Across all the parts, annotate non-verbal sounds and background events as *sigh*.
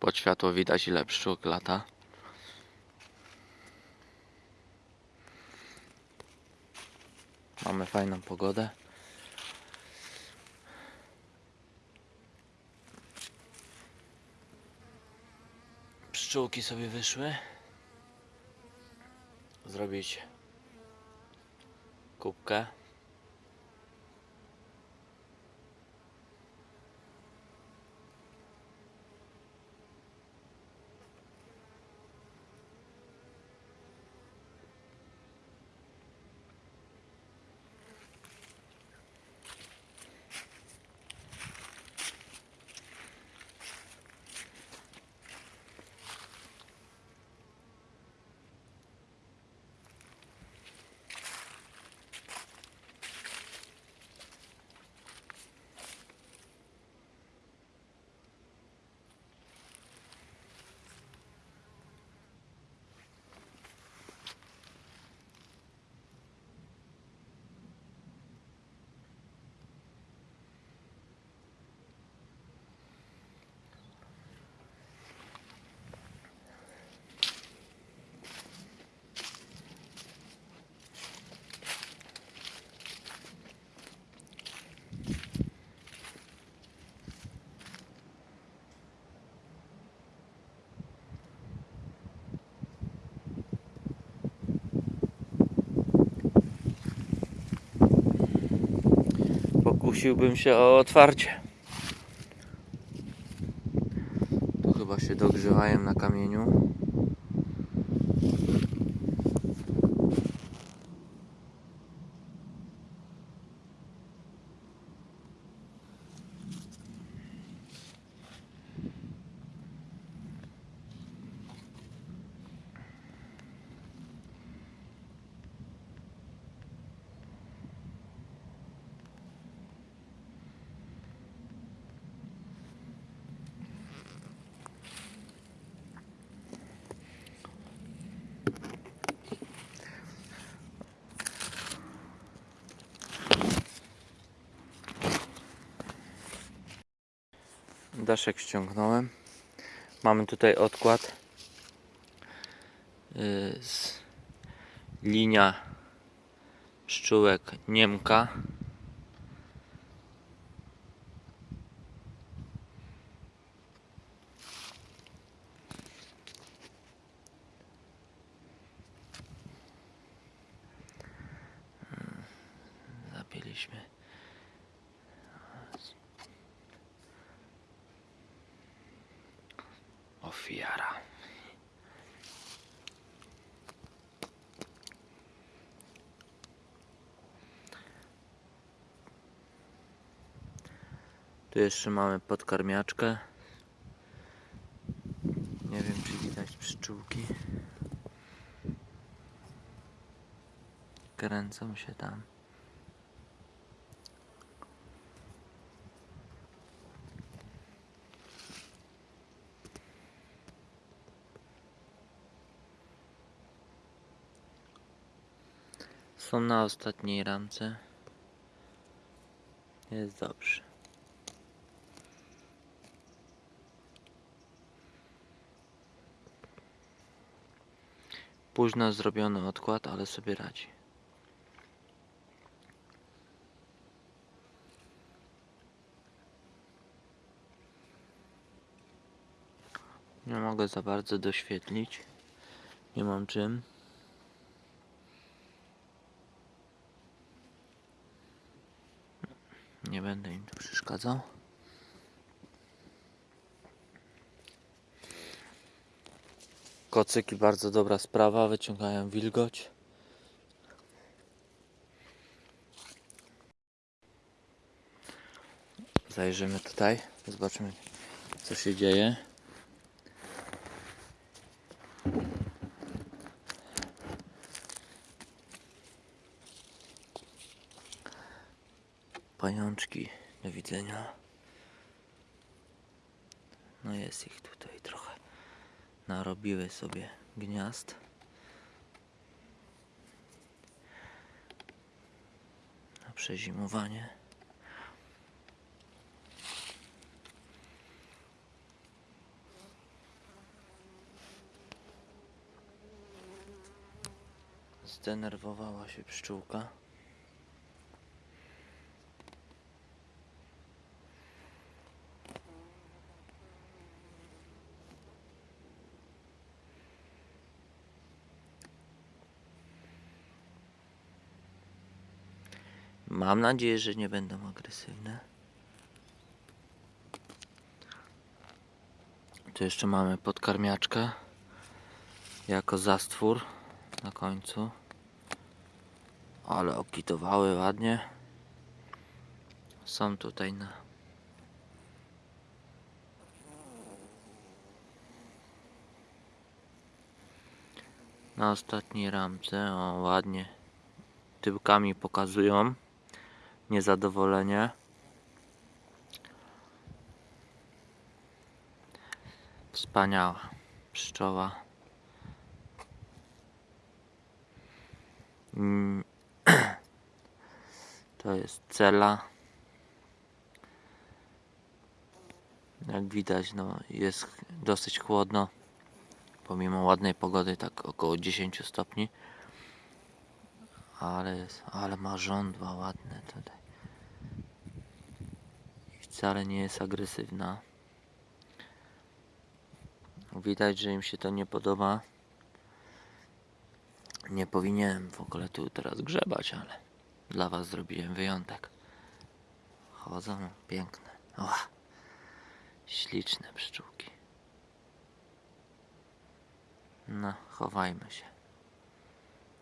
Pod światło widać ile pszczółk lata. Mamy fajną pogodę. Pszczółki sobie wyszły. Zrobić kubkę. Pokusiłbym się o otwarcie. Tu chyba się dogrzewają na kamieniu. Daszek ściągnąłem. Mamy tutaj odkład. Yy, z linia pszczółek Niemka. Tu jeszcze mamy podkarmiaczkę. Nie wiem, czy widać pszczółki. Kręcą się tam. Są na ostatniej ramce. Jest dobrze. Późno zrobiony odkład, ale sobie radzi. Nie mogę za bardzo doświetlić. Nie mam czym. Nie będę im tu przeszkadzał. Kocyki bardzo dobra sprawa, wyciągają wilgoć. Zajrzymy tutaj, zobaczymy co się dzieje. Pajączki do widzenia. No jest ich tutaj trochę narobiły sobie gniazd. Na przezimowanie. Zdenerwowała się pszczółka. Mam nadzieję, że nie będą agresywne. Tu jeszcze mamy podkarmiaczkę jako zastwór na końcu. Ale okitowały ładnie. Są tutaj na na ostatniej ramce. O, ładnie tyłkami pokazują niezadowolenie. Wspaniała pszczoła. Mm. *clears throat* To jest cela. Jak widać, no, jest dosyć chłodno. Pomimo ładnej pogody, tak około 10 stopni. Ale, jest, ale ma żądła ładne tutaj. Wcale nie jest agresywna. Widać, że im się to nie podoba. Nie powinienem w ogóle tu teraz grzebać, ale dla Was zrobiłem wyjątek. Chodzą piękne. O, śliczne pszczółki. No, chowajmy się.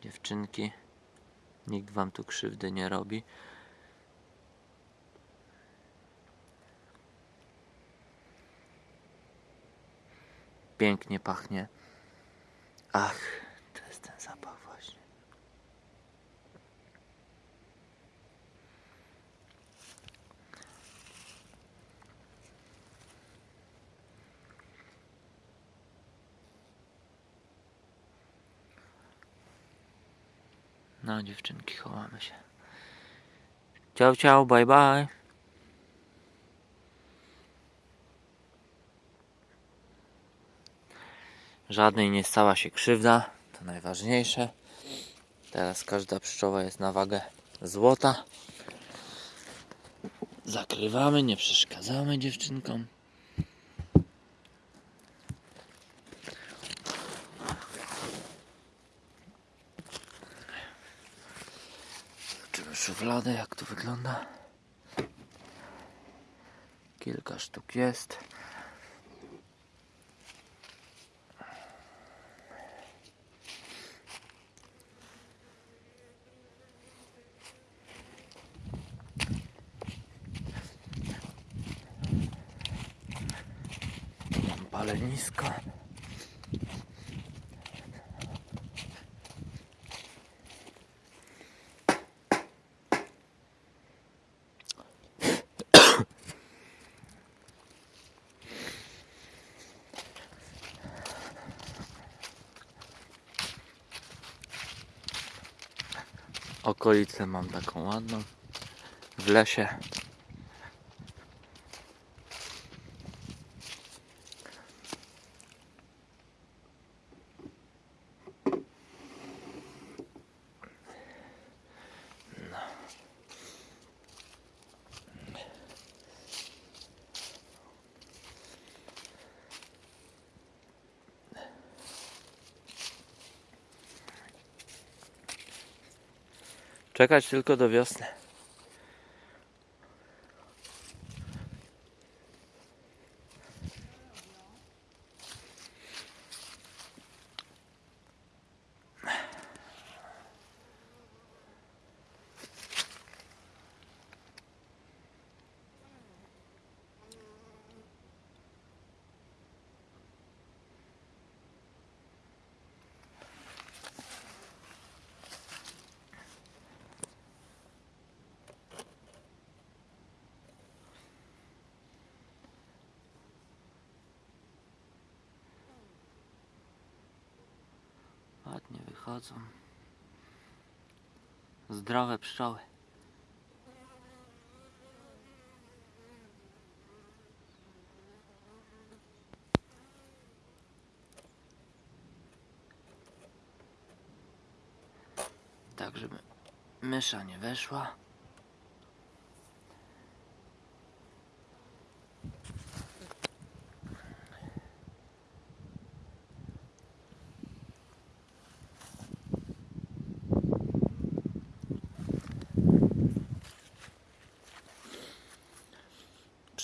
Dziewczynki, nikt Wam tu krzywdy nie robi. Pięknie pachnie. Ach, to jest ten zapach właśnie. No dziewczynki, chowamy się. Ciao, ciao, bye, bye. Żadnej nie stała się krzywda, to najważniejsze. Teraz każda pszczoła jest na wagę złota. Zakrywamy, nie przeszkadzamy dziewczynkom. Zobaczymy szufladę, jak to wygląda. Kilka sztuk jest. Mam palenisko. Okolicę mam taką ładną. W lesie. Czekać tylko do wiosny. Ładnie wychodzą. Zdrowe pszczoły. tak żeby mysza nie weszła.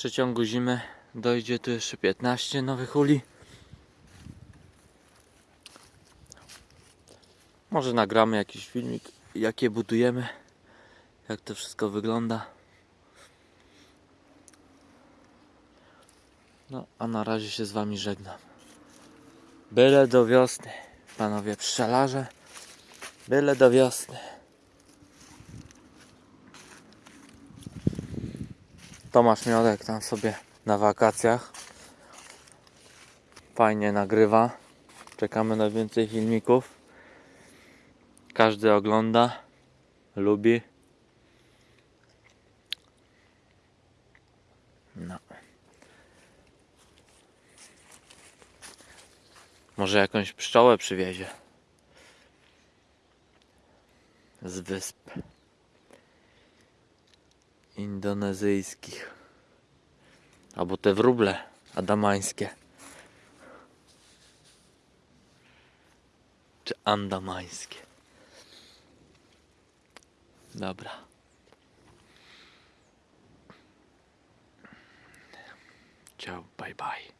Przeciągu zimy dojdzie tu jeszcze 15 nowych uli. Może nagramy jakiś filmik, jak je budujemy, jak to wszystko wygląda. No, a na razie się z Wami żegnam. Byle do wiosny, panowie pszczelarze. Byle do wiosny. Tomasz Miodek tam sobie na wakacjach. Fajnie nagrywa. Czekamy na więcej filmików. Każdy ogląda, lubi. No. Może jakąś pszczołę przywiezie. Z wysp indonezyjskich. Albo te wróble adamańskie. Czy andamańskie. Dobra. Ciao, bye bye.